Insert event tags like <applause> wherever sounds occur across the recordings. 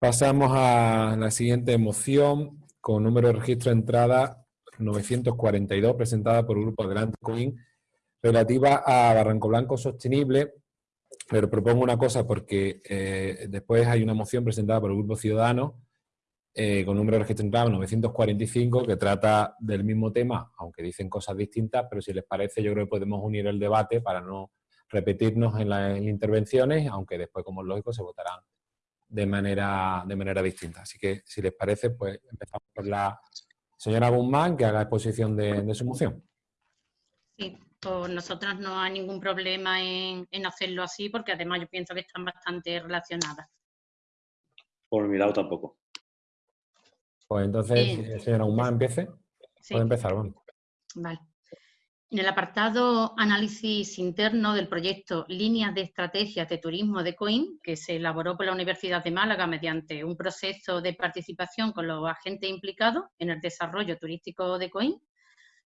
Pasamos a la siguiente moción con número de registro de entrada 942 presentada por el Grupo Adelante Coin relativa a Barranco Blanco Sostenible, pero propongo una cosa porque eh, después hay una moción presentada por el Grupo Ciudadano eh, con número de registro de entrada 945 que trata del mismo tema, aunque dicen cosas distintas, pero si les parece yo creo que podemos unir el debate para no repetirnos en las intervenciones, aunque después, como es lógico, se votarán de manera, de manera distinta. Así que, si les parece, pues empezamos por la señora Guzmán, que haga exposición de, su moción. Sí, pues nosotros no hay ningún problema en, hacerlo así, porque además yo pienso que están bastante relacionadas. Por mi lado tampoco. Pues entonces, señora Guzmán, empiece. Puede empezar, bueno. Vale. En el apartado Análisis interno del proyecto Líneas de Estrategias de Turismo de COIN, que se elaboró por la Universidad de Málaga mediante un proceso de participación con los agentes implicados en el desarrollo turístico de COIN,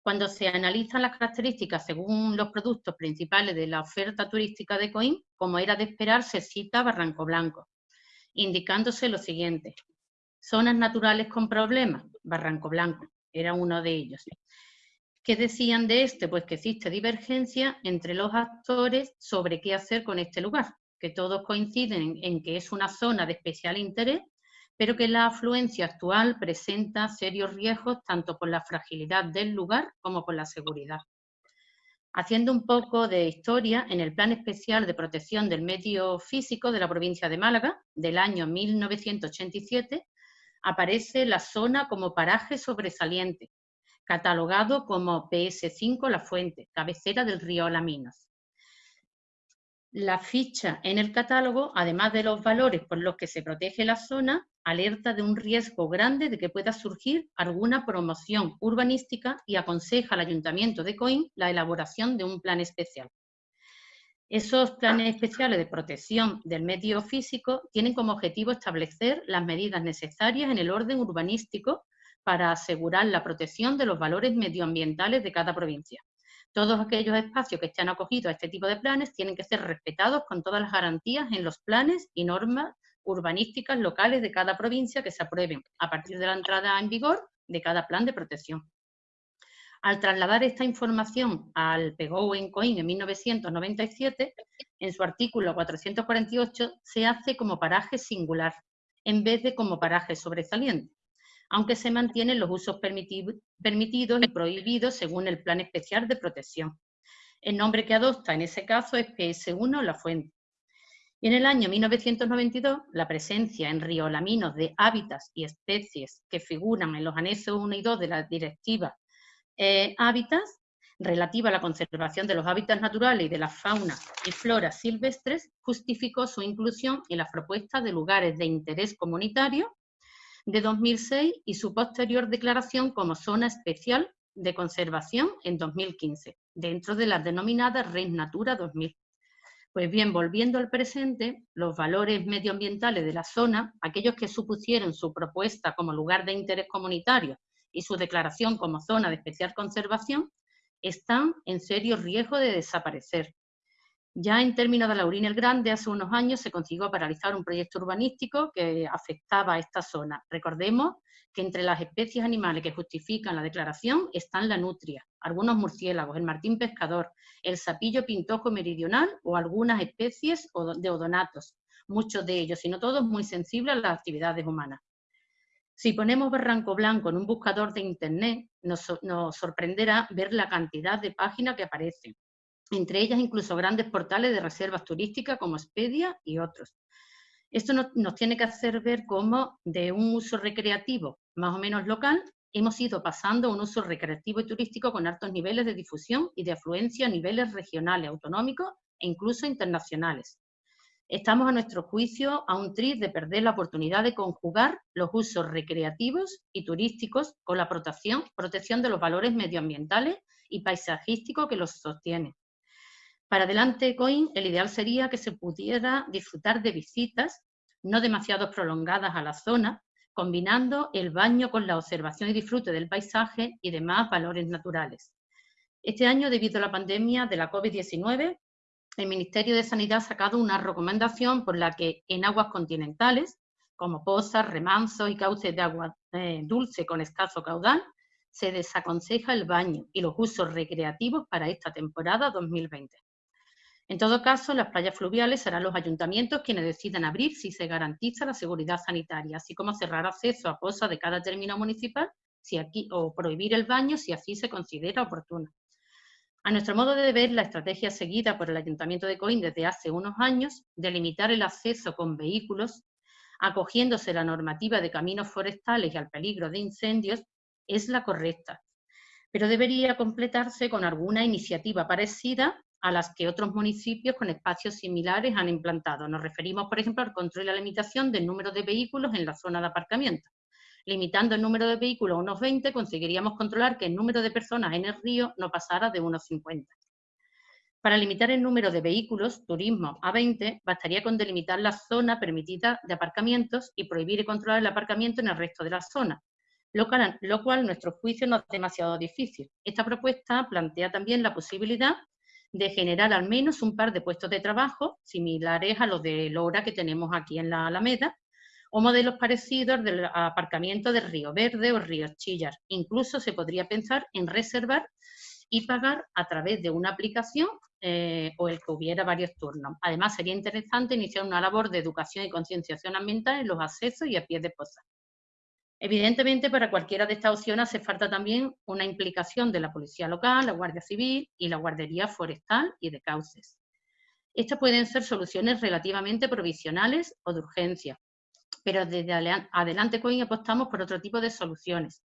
cuando se analizan las características según los productos principales de la oferta turística de COIN, como era de esperar, se cita Barranco Blanco, indicándose lo siguiente. Zonas naturales con problemas, Barranco Blanco, era uno de ellos. ¿Qué decían de este? Pues que existe divergencia entre los actores sobre qué hacer con este lugar, que todos coinciden en que es una zona de especial interés, pero que la afluencia actual presenta serios riesgos tanto por la fragilidad del lugar como por la seguridad. Haciendo un poco de historia, en el Plan Especial de Protección del Medio Físico de la provincia de Málaga, del año 1987, aparece la zona como paraje sobresaliente, catalogado como PS5 La Fuente, cabecera del río Alaminos. La ficha en el catálogo, además de los valores por los que se protege la zona, alerta de un riesgo grande de que pueda surgir alguna promoción urbanística y aconseja al Ayuntamiento de Coín la elaboración de un plan especial. Esos planes especiales de protección del medio físico tienen como objetivo establecer las medidas necesarias en el orden urbanístico para asegurar la protección de los valores medioambientales de cada provincia. Todos aquellos espacios que estén acogidos a este tipo de planes tienen que ser respetados con todas las garantías en los planes y normas urbanísticas locales de cada provincia que se aprueben a partir de la entrada en vigor de cada plan de protección. Al trasladar esta información al PEGO en COIN en 1997, en su artículo 448 se hace como paraje singular, en vez de como paraje sobresaliente aunque se mantienen los usos permitidos y prohibidos según el Plan Especial de Protección. El nombre que adopta en ese caso es PS1 La Fuente. Y en el año 1992, la presencia en Río Laminos de hábitats y especies que figuran en los anexos 1 y 2 de la Directiva eh, Hábitats, relativa a la conservación de los hábitats naturales y de la fauna y flora silvestres, justificó su inclusión en las propuestas de lugares de interés comunitario de 2006 y su posterior declaración como zona especial de conservación en 2015, dentro de las denominadas Red Natura 2000. Pues bien, volviendo al presente, los valores medioambientales de la zona, aquellos que supusieron su propuesta como lugar de interés comunitario y su declaración como zona de especial conservación, están en serio riesgo de desaparecer, ya en términos de Laurín el Grande, hace unos años se consiguió paralizar un proyecto urbanístico que afectaba a esta zona. Recordemos que entre las especies animales que justifican la declaración están la nutria, algunos murciélagos, el martín pescador, el sapillo pintojo meridional o algunas especies de odonatos, muchos de ellos, y no todos, muy sensibles a las actividades humanas. Si ponemos Barranco Blanco en un buscador de Internet, nos, nos sorprenderá ver la cantidad de páginas que aparecen entre ellas incluso grandes portales de reservas turísticas como Expedia y otros. Esto nos, tiene que hacer ver cómo de un uso recreativo más o menos local hemos ido pasando a un uso recreativo y turístico con altos niveles de difusión y de afluencia a niveles regionales, autonómicos e incluso internacionales. Estamos a nuestro juicio a un tris de perder la oportunidad de conjugar los usos recreativos y turísticos con la protección, protección de los valores medioambientales y paisajísticos que los sostienen. Para adelante Coin, el ideal sería que se pudiera disfrutar de visitas no demasiado prolongadas a la zona, combinando el baño con la observación y disfrute del paisaje y demás valores naturales. Este año, debido a la pandemia de la COVID-19, el Ministerio de Sanidad ha sacado una recomendación por la que en aguas continentales como pozas, remansos y cauces de agua eh, dulce con escaso caudal, se desaconseja el baño y los usos recreativos para esta temporada 2020. En todo caso, las playas fluviales serán los ayuntamientos quienes decidan abrir si se garantiza la seguridad sanitaria, así como cerrar acceso a pozas de cada término municipal si aquí, o prohibir el baño si así se considera oportuno. A nuestro modo de ver, la estrategia seguida por el Ayuntamiento de Coín desde hace unos años de limitar el acceso con vehículos, acogiéndose la normativa de caminos forestales y al peligro de incendios, es la correcta, pero debería completarse con alguna iniciativa parecida a las que otros municipios con espacios similares han implantado. Nos referimos, por ejemplo, al control y la limitación del número de vehículos en la zona de aparcamiento. Limitando el número de vehículos a unos 20, conseguiríamos controlar que el número de personas en el río no pasara de unos 50. Para limitar el número de vehículos, turismo, a 20, bastaría con delimitar la zona permitida de aparcamientos y prohibir y controlar el aparcamiento en el resto de la zona, lo cual, lo cual nuestro juicio no es demasiado difícil. Esta propuesta plantea también la posibilidad de generar al menos un par de puestos de trabajo similares a los de Lora que tenemos aquí en la Alameda, o modelos parecidos del aparcamiento de Río Verde o Río Chillar. Incluso se podría pensar en reservar y pagar a través de una aplicación eh, o el que hubiera varios turnos. Además, sería interesante iniciar una labor de educación y concienciación ambiental en los accesos y a pie de posa. Evidentemente, para cualquiera de estas opciones hace falta también una implicación de la Policía Local, la Guardia Civil y la Guardería Forestal y de Cauces. Estas pueden ser soluciones relativamente provisionales o de urgencia, pero desde Adelante Coin apostamos por otro tipo de soluciones.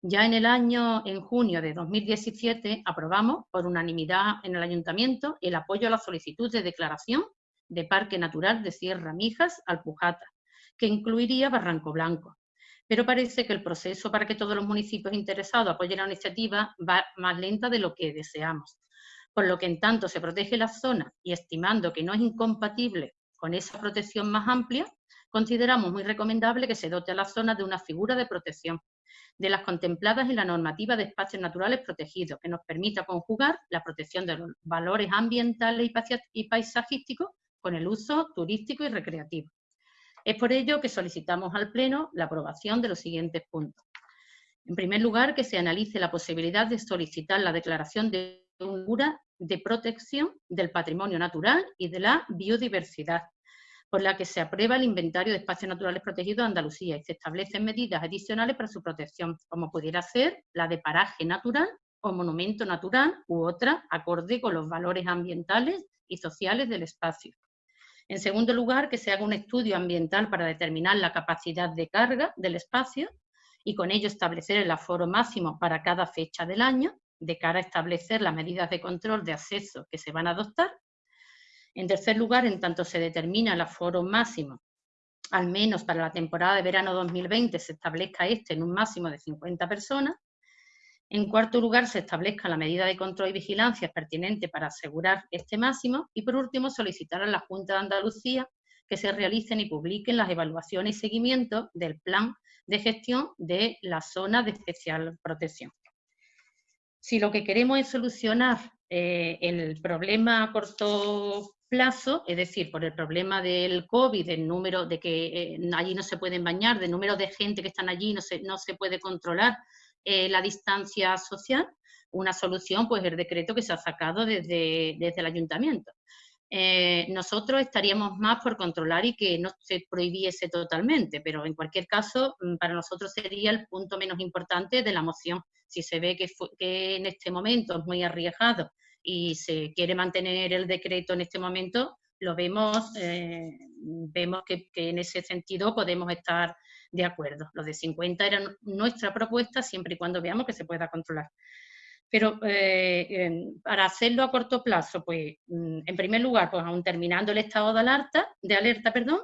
Ya en el año, en junio de 2017, aprobamos por unanimidad en el Ayuntamiento el apoyo a la solicitud de declaración de Parque Natural de Sierra Mijas Alpujata, que incluiría Barranco Blanco. Pero parece que el proceso para que todos los municipios interesados apoyen la iniciativa va más lenta de lo que deseamos. Por lo que en tanto se protege la zona y estimando que no es incompatible con esa protección más amplia, consideramos muy recomendable que se dote a la zona de una figura de protección, de las contempladas en la normativa de espacios naturales protegidos, que nos permita conjugar la protección de los valores ambientales y paisajísticos con el uso turístico y recreativo. Es por ello que solicitamos al Pleno la aprobación de los siguientes puntos. En primer lugar, que se analice la posibilidad de solicitar la declaración de una figura de protección del patrimonio natural y de la biodiversidad, por la que se aprueba el inventario de espacios naturales protegidos de Andalucía y se establecen medidas adicionales para su protección, como pudiera ser la de paraje natural o monumento natural u otra acorde con los valores ambientales y sociales del espacio. En segundo lugar, que se haga un estudio ambiental para determinar la capacidad de carga del espacio y con ello establecer el aforo máximo para cada fecha del año, de cara a establecer las medidas de control de acceso que se van a adoptar en tercer lugar, en tanto se determina el aforo máximo, al menos para la temporada de verano 2020 se establezca este en un máximo de 50 personas. En cuarto lugar, se establezca la medida de control y vigilancia pertinente para asegurar este máximo. Y por último, solicitar a la Junta de Andalucía que se realicen y publiquen las evaluaciones y seguimiento del plan de gestión de la zona de especial protección. Si lo que queremos es solucionar eh, el problema a corto plazo, es decir, por el problema del COVID, del número de que eh, allí no se pueden bañar, del número de gente que están allí, no se, no se puede controlar eh, la distancia social, una solución pues el decreto que se ha sacado desde, desde el ayuntamiento. Eh, nosotros estaríamos más por controlar y que no se prohibiese totalmente, pero en cualquier caso mm, para nosotros sería el punto menos importante de la moción. Si se ve que, que en este momento es muy arriesgado y se quiere mantener el decreto en este momento, lo vemos, eh, vemos que, en ese sentido podemos estar de acuerdo. Los de 50 eran nuestra propuesta siempre y cuando veamos que se pueda controlar. Pero eh, para hacerlo a corto plazo, pues mm, en primer lugar, pues aún terminando el estado de alerta, de alerta, perdón,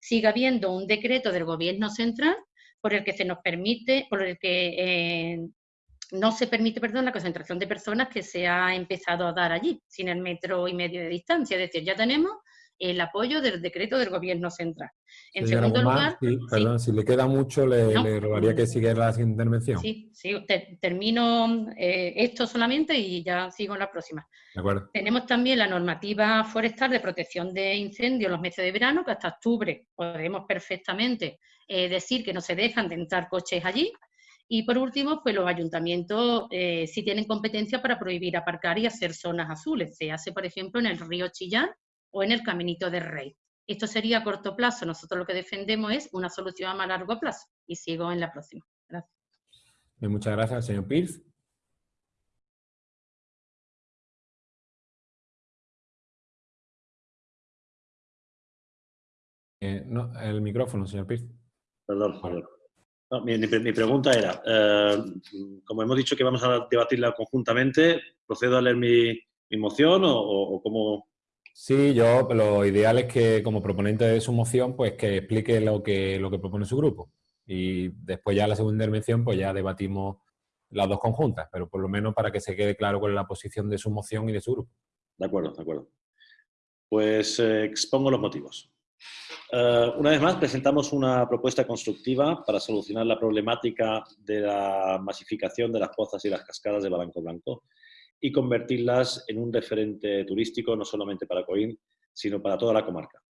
sigue habiendo un decreto del gobierno central por el que se nos permite, por el que eh, no se permite, perdón, la concentración de personas que se ha empezado a dar allí, sin el metro y medio de distancia. Es decir, ya tenemos el apoyo del decreto del Gobierno Central. En segundo lugar... perdón, si le queda mucho, le, rogaría que siguiera la intervención. Sí, sí termino eh, esto solamente y ya sigo en la próxima. De acuerdo. Tenemos también la normativa forestal de protección de incendios en los meses de verano, que hasta octubre podemos perfectamente eh, decir que no se dejan de entrar coches allí, y por último, pues los ayuntamientos eh, sí tienen competencia para prohibir aparcar y hacer zonas azules. Se hace, por ejemplo, en el río Chillán o en el Caminito del Rey. Esto sería a corto plazo. Nosotros lo que defendemos es una solución a más largo plazo. Y sigo en la próxima. Gracias. Muchas gracias, señor Pierce. Eh, no, el micrófono, señor Pierce. Perdón, perdón mi, pregunta era, eh, como hemos dicho que vamos a debatirla conjuntamente, ¿procedo a leer mi, moción o, cómo...? Sí, yo lo ideal es que como proponente de su moción, pues que explique lo que, lo que propone su grupo. Y después ya la segunda intervención, pues ya debatimos las dos conjuntas, pero por lo menos para que se quede claro cuál es la posición de su moción y de su grupo. De acuerdo, de acuerdo. Pues eh, expongo los motivos. Eh, una vez más, presentamos una propuesta constructiva para solucionar la problemática de la masificación de las pozas y las cascadas de Barranco Blanco y convertirlas en un referente turístico no solamente para Coín, sino para toda la comarca.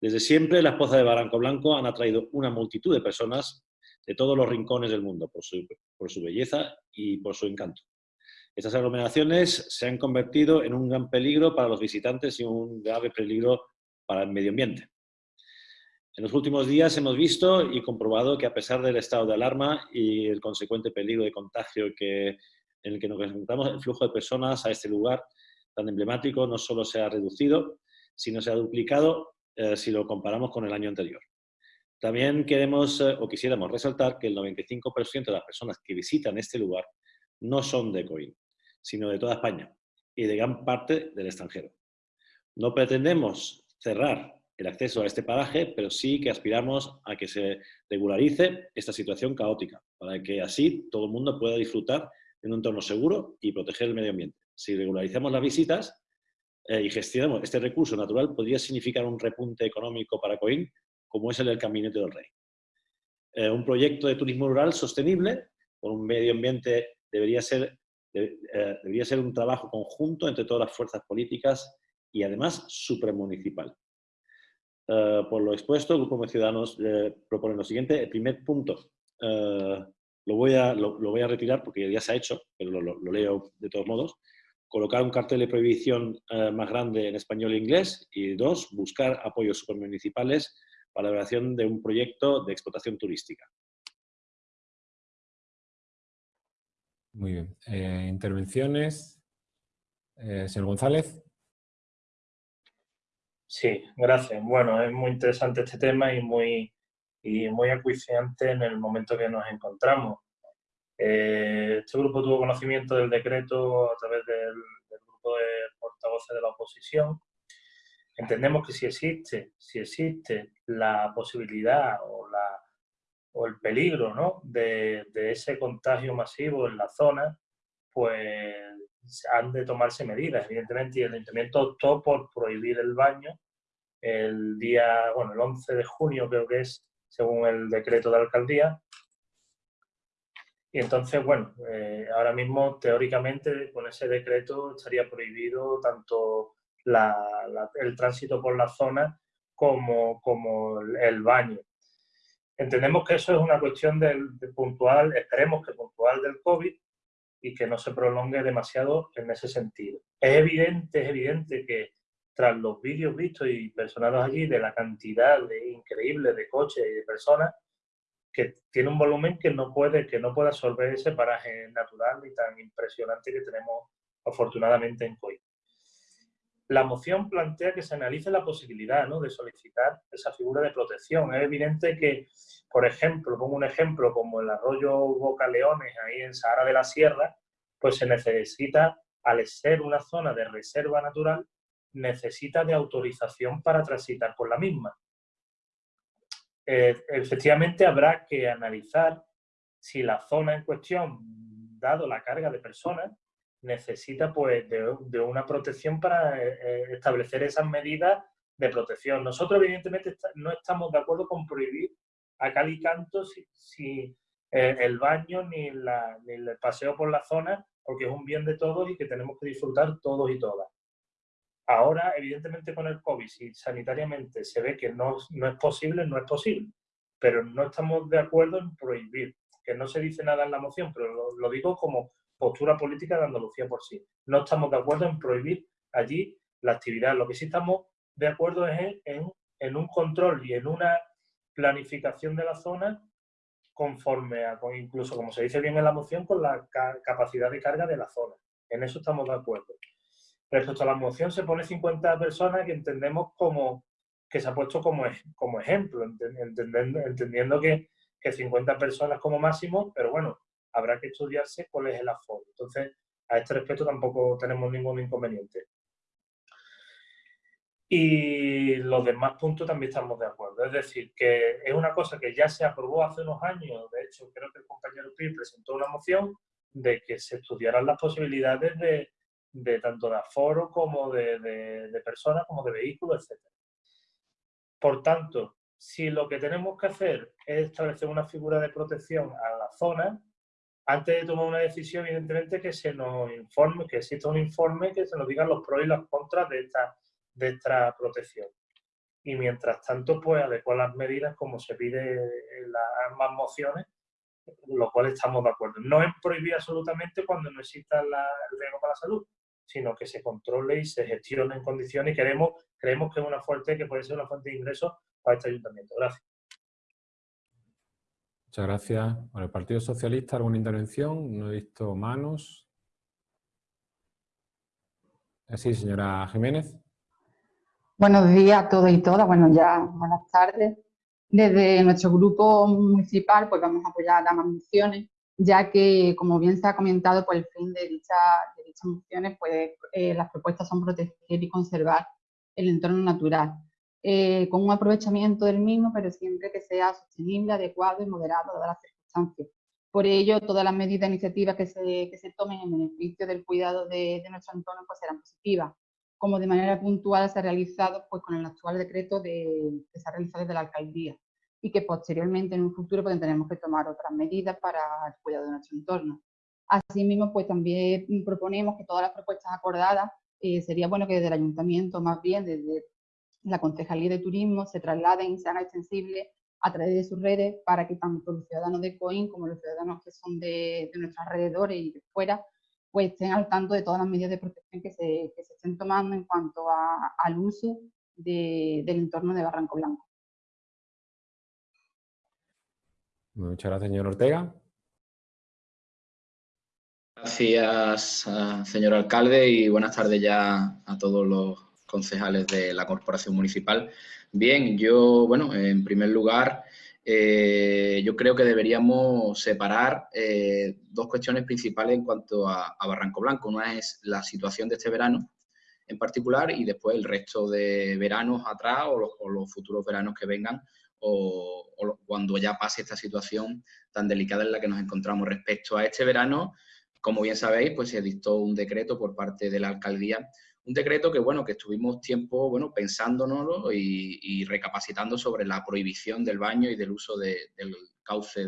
Desde siempre, las pozas de Barranco Blanco han atraído una multitud de personas de todos los rincones del mundo por su, por su belleza y por su encanto. Estas aglomeraciones se han convertido en un gran peligro para los visitantes y un grave peligro para el medio ambiente. En los últimos días hemos visto y comprobado que a pesar del estado de alarma y el consecuente peligro de contagio que, en el que nos enfrentamos, el flujo de personas a este lugar tan emblemático no solo se ha reducido, sino se ha duplicado eh, si lo comparamos con el año anterior. También queremos eh, o quisiéramos resaltar que el 95% de las personas que visitan este lugar no son de Coín, sino de toda España y de gran parte del extranjero. No pretendemos cerrar el acceso a este paraje, pero sí que aspiramos a que se regularice esta situación caótica, para que así todo el mundo pueda disfrutar de un entorno seguro y proteger el medio ambiente. Si regularizamos las visitas eh, y gestionamos este recurso natural, podría significar un repunte económico para Coín, como es el del Caminete del Rey. Eh, un proyecto de turismo rural sostenible por un medio ambiente debería ser, eh, debería ser un trabajo conjunto entre todas las fuerzas políticas y además supramunicipal. Eh, por lo expuesto, el Grupo de Ciudadanos eh, propone lo siguiente. El primer punto eh, lo, voy a, retirar porque ya se ha hecho, pero lo, leo de todos modos. Colocar un cartel de prohibición más grande en español e inglés. Y dos, buscar apoyos supermunicipales para la elaboración de un proyecto de explotación turística. Muy bien. intervenciones. señor González. Sí, gracias. Bueno, es muy interesante este tema y muy, y muy acuiciante en el momento que nos encontramos. Eh, este grupo tuvo conocimiento del decreto a través del, grupo de portavoces de la oposición. Entendemos que si existe, si existe la posibilidad o, la, o el peligro ¿no? de, de ese contagio masivo en la zona, pues han de tomarse medidas. Evidentemente, y el ayuntamiento optó por prohibir el baño el día, bueno, el 11 de junio creo que es, según el decreto de alcaldía. Y entonces, bueno, eh, ahora mismo teóricamente con ese decreto estaría prohibido tanto el tránsito por la zona como, como el baño. Entendemos que eso es una cuestión del, puntual, esperemos que puntual del COVID, y que no se prolongue demasiado en ese sentido. Es evidente, es evidente que tras los vídeos vistos y personados allí de la cantidad de, increíble de coches y de personas, que tiene un volumen que no puede, que no puede absorber ese paraje natural y tan impresionante que tenemos afortunadamente en COI. La moción plantea que se analice la posibilidad ¿no? de solicitar esa figura de protección. Es evidente que, por ejemplo, como un ejemplo como el arroyo Boca Leones, ahí en Sahara de la Sierra, pues se necesita, al ser una zona de reserva natural, necesita de autorización para transitar por la misma. Eh, efectivamente, habrá que analizar si la zona en cuestión, dado la carga de personas, necesita pues, de, una protección para eh, establecer esas medidas de protección. Nosotros, evidentemente, no estamos de acuerdo con prohibir a cal y canto si, el baño ni, el paseo por la zona, porque es un bien de todos y que tenemos que disfrutar todos y todas. Ahora, evidentemente, con el COVID, si sanitariamente se ve que no, no es posible, no es posible. Pero no estamos de acuerdo en prohibir, que no se dice nada en la moción, pero lo, digo como postura política de Andalucía por sí. No estamos de acuerdo en prohibir allí la actividad. Lo que sí estamos de acuerdo es en, un control y en una planificación de la zona conforme a, incluso como se dice bien en la moción, con la capacidad de carga de la zona. En eso estamos de acuerdo. Respecto a la moción se pone 50 personas que entendemos como que se ha puesto como, como ejemplo, entendiendo, entendiendo que, que 50 personas como máximo, pero bueno, habrá que estudiarse cuál es el aforo. Entonces, a este respecto tampoco tenemos ningún inconveniente. Y los demás puntos también estamos de acuerdo. Es decir, que es una cosa que ya se aprobó hace unos años. De hecho, creo que el compañero Pi presentó una moción de que se estudiaran las posibilidades de, tanto de aforo como de, personas, como de vehículos, etc. Por tanto, si lo que tenemos que hacer es establecer una figura de protección a la zona, antes de tomar una decisión, evidentemente que se nos informe, que exista un informe que se nos digan los pros y los contras de esta de esta protección. Y mientras tanto, pues adecuar las medidas como se pide en las ambas mociones, lo cual estamos de acuerdo. No es prohibir absolutamente cuando no exista el riesgo para la salud, sino que se controle y se gestione en condiciones y queremos, creemos que es una fuerte, que puede ser una fuente de ingresos para este ayuntamiento. Gracias. Muchas gracias. Por el Partido Socialista, ¿alguna intervención? No he visto manos. Sí, señora Jiménez. Buenos días a todos y todas. Bueno, ya buenas tardes. Desde nuestro grupo municipal, pues vamos a apoyar ambas mociones, ya que, como bien se ha comentado, pues el fin de, dicha, de dichas mociones, pues eh, las propuestas son proteger y conservar el entorno natural, eh, con un aprovechamiento del mismo, pero siempre que sea sostenible, adecuado y moderado dadas las circunstancias. Por ello, todas las medidas e iniciativas que se, que se tomen en beneficio del cuidado de, de nuestro entorno pues serán positivas como de manera puntual se ha realizado pues, con el actual decreto de, que se ha realizado desde la alcaldía y que posteriormente en un futuro pues, tendremos que tomar otras medidas para el cuidado de nuestro entorno. Asimismo, pues también proponemos que todas las propuestas acordadas eh, sería bueno que desde el ayuntamiento, más bien desde la Concejalía de Turismo, se trasladen y sean extensibles a través de sus redes para que tanto los ciudadanos de COIN como los ciudadanos que son de, de nuestros alrededores y de fuera pues estén al tanto de todas las medidas de protección que se, que se estén tomando en cuanto a, al uso de, del entorno de Barranco Blanco. Muchas gracias, señor Ortega. Gracias, ah, señor alcalde, y buenas tardes ya a todos los concejales de la Corporación Municipal. Bien, yo, bueno, en primer lugar, eh, yo creo que deberíamos separar eh, dos cuestiones principales en cuanto a, Barranco Blanco. Una es la situación de este verano en particular y después el resto de veranos atrás o los, futuros veranos que vengan o, cuando ya pase esta situación tan delicada en la que nos encontramos. Respecto a este verano, como bien sabéis, pues se dictó un decreto por parte de la alcaldía un decreto que, bueno, que estuvimos tiempo, bueno, pensándonos y, recapacitando sobre la prohibición del baño y del uso del cauce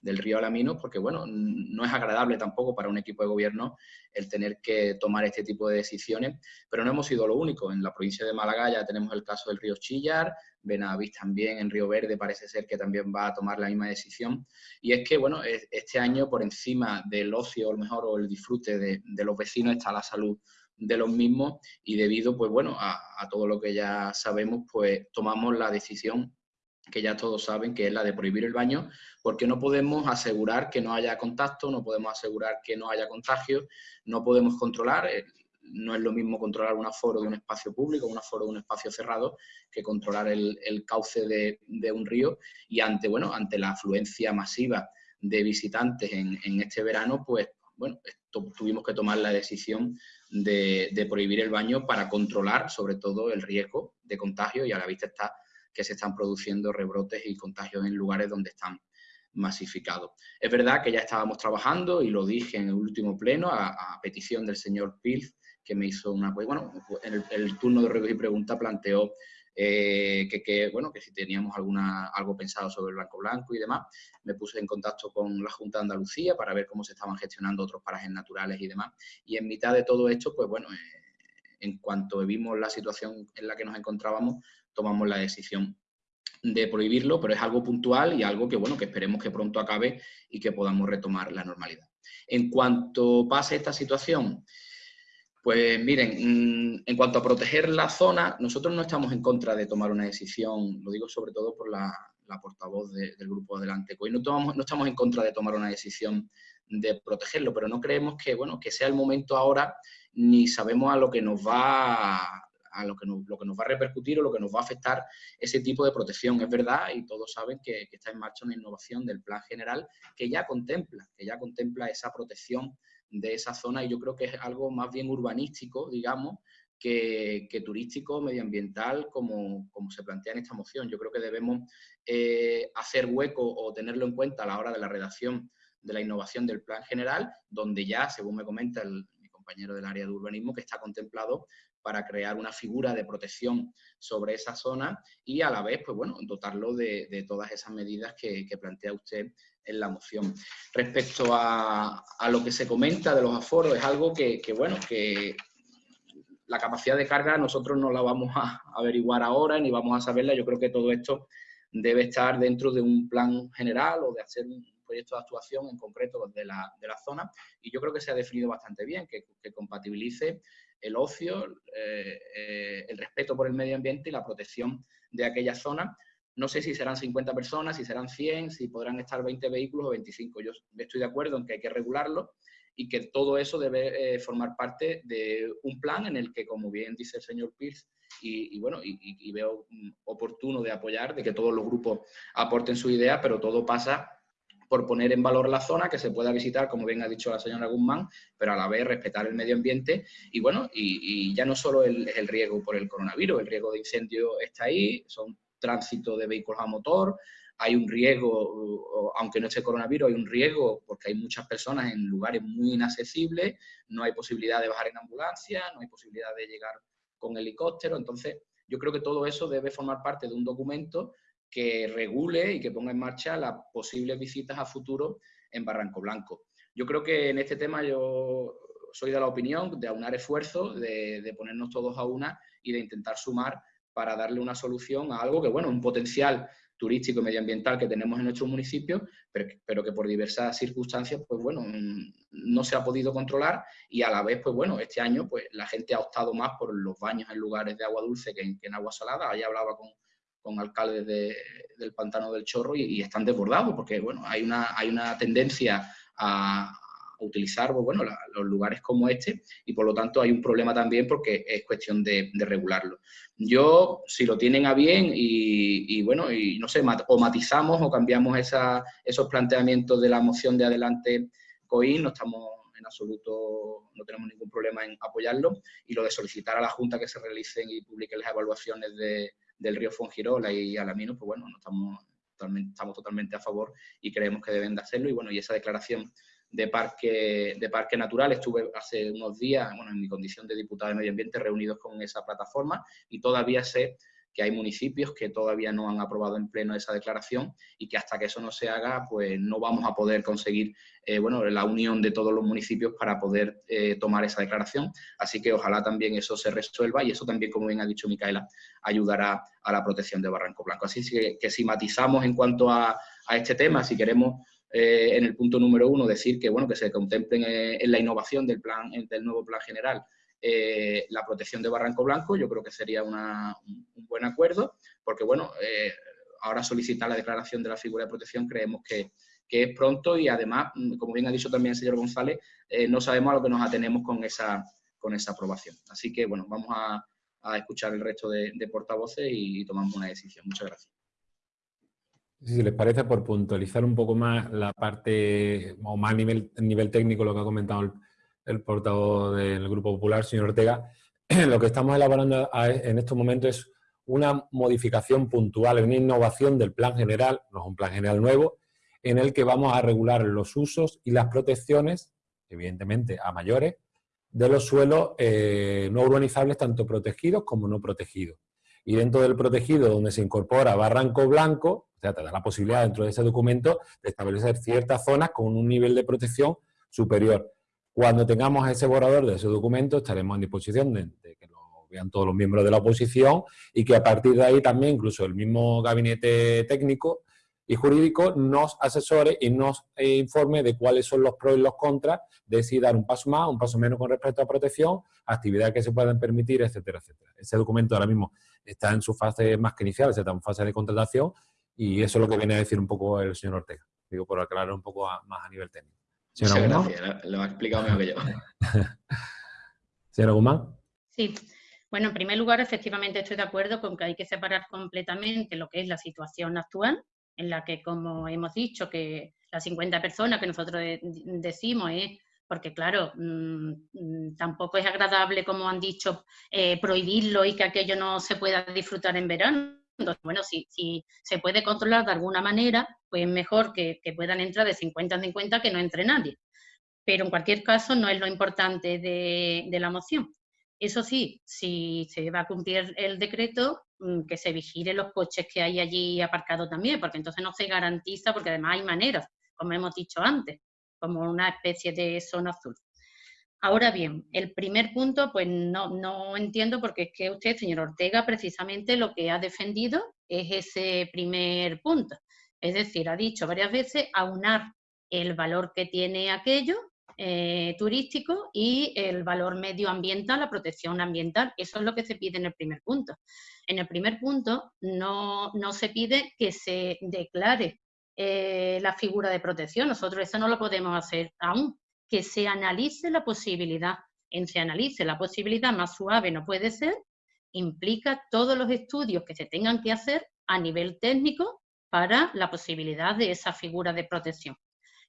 del río Alaminos, porque, bueno, no es agradable tampoco para un equipo de gobierno el tener que tomar este tipo de decisiones, pero no hemos sido lo único. En la provincia de Málaga ya tenemos el caso del río Chillar, Benavís también, en Río Verde parece ser que también va a tomar la misma decisión. Y es que, bueno, este año por encima del ocio, a lo mejor, o el disfrute de, de los vecinos está la salud de los mismos y debido, pues bueno, a, todo lo que ya sabemos, pues tomamos la decisión que ya todos saben, que es la de prohibir el baño, porque no podemos asegurar que no haya contacto, no podemos asegurar que no haya contagio, no podemos controlar, eh, no es lo mismo controlar un aforo de un espacio público, un aforo de un espacio cerrado, que controlar el, cauce de, un río. Y ante, bueno, ante la afluencia masiva de visitantes en, en este verano, pues bueno, tuvimos que tomar la decisión de, prohibir el baño para controlar sobre todo el riesgo de contagio y a la vista está que se están produciendo rebrotes y contagios en lugares donde están masificados. Es verdad que ya estábamos trabajando y lo dije en el último pleno a, petición del señor Pilz, que me hizo una... Pues, bueno, en el, turno de ruegos y preguntas planteó eh, que, bueno, que si teníamos alguna, algo pensado sobre el Blanco Blanco y demás. Me puse en contacto con la Junta de Andalucía para ver cómo se estaban gestionando otros parajes naturales y demás. Y en mitad de todo esto, pues bueno, eh, en cuanto vimos la situación en la que nos encontrábamos, tomamos la decisión de prohibirlo, pero es algo puntual y algo que, bueno, que esperemos que pronto acabe y que podamos retomar la normalidad. En cuanto pase esta situación, pues miren, mm, en cuanto a proteger la zona, nosotros no estamos en contra de tomar una decisión, lo digo sobre todo por la, portavoz del grupo Adelante Hoy no, no estamos en contra de tomar una decisión de protegerlo, pero no creemos que, bueno, que sea el momento ahora, ni sabemos a lo que nos va a, lo, que nos, lo que nos va a repercutir o lo que nos va a afectar ese tipo de protección. Es verdad, y todos saben que, que está en marcha una innovación del plan general que ya contempla, que ya contempla esa protección de esa zona y yo creo que es algo más bien urbanístico, digamos, que, turístico, medioambiental, como, como, se plantea en esta moción. Yo creo que debemos eh, hacer hueco o tenerlo en cuenta a la hora de la redacción de la innovación del plan general, donde ya, según me comenta el, mi compañero del área de urbanismo, que está contemplado para crear una figura de protección sobre esa zona y a la vez, pues bueno, dotarlo de, todas esas medidas que, que plantea usted en la moción. Respecto a, lo que se comenta de los aforos, es algo que, bueno, que la capacidad de carga nosotros no la vamos a averiguar ahora ni vamos a saberla. Yo creo que todo esto debe estar dentro de un plan general o de hacer un proyecto de actuación en concreto de la, zona y yo creo que se ha definido bastante bien, que, compatibilice el ocio, eh, eh, el respeto por el medio ambiente y la protección de aquella zona no sé si serán 50 personas, si serán 100, si podrán estar 20 vehículos o 25. Yo estoy de acuerdo en que hay que regularlo y que todo eso debe eh, formar parte de un plan en el que, como bien dice el señor Pierce, y, bueno, y, veo mm, oportuno de apoyar, de que todos los grupos aporten su idea, pero todo pasa por poner en valor la zona, que se pueda visitar, como bien ha dicho la señora Guzmán, pero a la vez respetar el medio ambiente y bueno, y, ya no solo el, el riesgo por el coronavirus, el riesgo de incendio está ahí, son tránsito de vehículos a motor, hay un riesgo, aunque no esté coronavirus, hay un riesgo porque hay muchas personas en lugares muy inaccesibles, no hay posibilidad de bajar en ambulancia, no hay posibilidad de llegar con helicóptero, entonces yo creo que todo eso debe formar parte de un documento que regule y que ponga en marcha las posibles visitas a futuro en Barranco Blanco. Yo creo que en este tema yo soy de la opinión de aunar esfuerzos, de, de ponernos todos a una y de intentar sumar para darle una solución a algo que, bueno, un potencial turístico y medioambiental que tenemos en nuestro municipio, pero, que por diversas circunstancias, pues bueno, mm, no se ha podido controlar y a la vez, pues bueno, este año pues la gente ha optado más por los baños en lugares de agua dulce que en, agua salada. Ahí hablaba con, con alcaldes del Pantano del Chorro y, y, están desbordados porque, bueno, hay una, hay una tendencia a, utilizar pues, bueno, los lugares como este y por lo tanto hay un problema también porque es cuestión de, regularlo. Yo, si lo tienen a bien y, bueno, y no sé, o matizamos o cambiamos esa, esos planteamientos de la moción de adelante COIN, no estamos en absoluto, no tenemos ningún problema en apoyarlo y lo de solicitar a la Junta que se realicen y publiquen las evaluaciones de, del río Fongirola y Alamino, pues bueno, no estamos estamos totalmente a favor y creemos que deben de hacerlo y bueno, y esa declaración de parque, de parque natural. Estuve hace unos días, bueno, en mi condición de diputado de Medio Ambiente, reunidos con esa plataforma y todavía sé que hay municipios que todavía no han aprobado en pleno esa declaración y que hasta que eso no se haga, pues no vamos a poder conseguir eh, bueno, la unión de todos los municipios para poder eh, tomar esa declaración. Así que ojalá también eso se resuelva y eso también, como bien ha dicho Micaela, ayudará a la protección de Barranco Blanco. Así que, que si matizamos en cuanto a, a este tema, si queremos eh, en el punto número uno decir que, bueno, que se contemplen eh, en la innovación del, plan, del nuevo plan general eh, la protección de Barranco Blanco, yo creo que sería un buen acuerdo, porque bueno, ahora solicitar la declaración de la figura de protección creemos que, es pronto y además, mm, como bien ha dicho también el señor González, no sabemos a lo que nos atenemos con esa, con esa aprobación. Así que bueno, vamos a, escuchar el resto de, portavoces y tomamos una decisión. Muchas gracias. Si les parece, por puntualizar un poco más la parte, o más nivel, nivel técnico, lo que ha comentado el, portavoz del Grupo Popular, señor Ortega, <clears throat> lo que estamos elaborando en estos momentos es una modificación puntual, una innovación del plan general, no es un plan general nuevo, en el que vamos a regular los usos y las protecciones, evidentemente a mayores, de los suelos eh, no urbanizables, tanto protegidos como no protegidos y dentro del protegido donde se incorpora Barranco Blanco, o sea, te da la posibilidad dentro de ese documento de establecer ciertas zonas con un nivel de protección superior. Cuando tengamos ese borrador de ese documento estaremos en disposición de, que lo vean todos los miembros de la oposición y que a partir de ahí también incluso el mismo gabinete técnico y jurídico nos asesore y nos eh, informe de cuáles son los pros y los contras de si dar un paso más, un paso menos con respecto a protección, actividades que se puedan permitir, etcétera, etcétera. Ese documento ahora mismo está en su fase más que inicial, está en fase de contratación y eso es lo que viene a decir un poco el señor Ortega. Digo, por aclarar un poco más a nivel técnico. Muchas gracias, lo ha explicado mejor que yo. <laughs> Señora Guzmán. Sí, bueno, en primer lugar, efectivamente estoy de acuerdo con que hay que separar completamente lo que es la situación actual en la que, como hemos dicho, que las 50 personas que nosotros decimos es porque claro, mm, mm, tampoco es agradable, como han dicho, eh, prohibirlo y que aquello no se pueda disfrutar en verano. Entonces, bueno, si, se puede controlar de alguna manera, pues mejor que, puedan entrar de 50 en 50 que no entre nadie. Pero en cualquier caso no es lo importante de, de la moción. Eso sí, si se va a cumplir el decreto, mm, que se vigile los coches que hay allí aparcados también, porque entonces no se garantiza, porque además hay maneras, como hemos dicho antes, como una especie de zona azul. Ahora bien, el primer punto, pues no, no entiendo porque es que usted, señor Ortega, precisamente lo que ha defendido es ese primer punto. Es decir, ha dicho varias veces aunar el valor que tiene aquello eh, turístico y el valor medioambiental, la protección ambiental. Eso es lo que se pide en el primer punto. En el primer punto no, se pide que se declare eh, la figura de protección. Nosotros eso no lo podemos hacer aún. Que se analice la posibilidad. En se analice la posibilidad más suave no puede ser, implica todos los estudios que se tengan que hacer a nivel técnico para la posibilidad de esa figura de protección.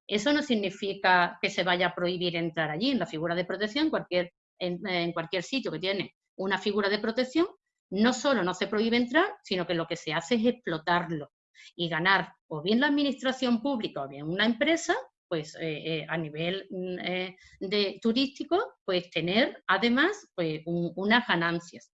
Eso no significa que se vaya a prohibir entrar allí. En la figura de protección, cualquier, en, cualquier sitio que tiene una figura de protección, no solo no se prohíbe entrar, sino que lo que se hace es explotarlo y ganar o bien la administración pública o bien una empresa, pues eh, eh, a nivel mm, eh, de turístico, pues tener además pues, unas ganancias.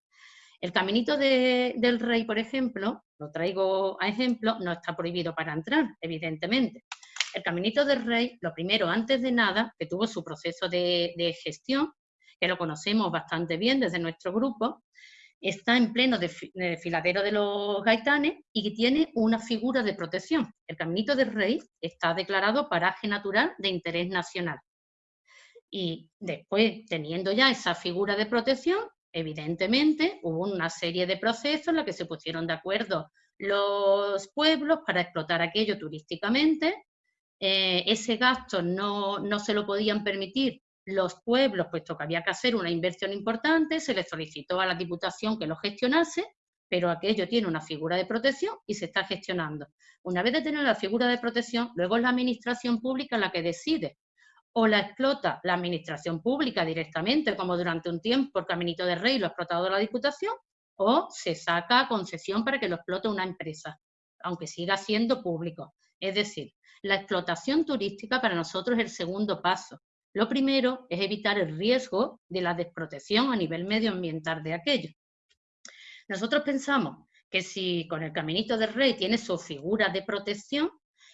El caminito del rey, por ejemplo, lo traigo a ejemplo, no está prohibido para entrar, evidentemente. El Caminito del Rey, lo primero, antes de nada, que tuvo su proceso de, gestión, que lo conocemos bastante bien desde nuestro grupo, está en pleno desfiladero de los gaitanes y que tiene una figura de protección. El Caminito del Rey está declarado paraje natural de interés nacional. Y después, teniendo ya esa figura de protección, evidentemente hubo una serie de procesos en los que se pusieron de acuerdo los pueblos para explotar aquello turísticamente eh, ese gasto no, no se lo podían permitir los pueblos, puesto que había que hacer una inversión importante, se le solicitó a la Diputación que lo gestionase, pero aquello tiene una figura de protección y se está gestionando. Una vez de tener la figura de protección, luego es la administración pública la que decide. O la explota la administración pública directamente, como durante un tiempo por Caminito de Rey lo ha explotado la Diputación, o se saca concesión para que lo explote una empresa, aunque siga siendo público. Es decir, la explotación turística para nosotros es el segundo paso. Lo primero es evitar el riesgo de la desprotección a nivel medioambiental de aquello. Nosotros pensamos que si con el Caminito del Rey tiene su figura de protección,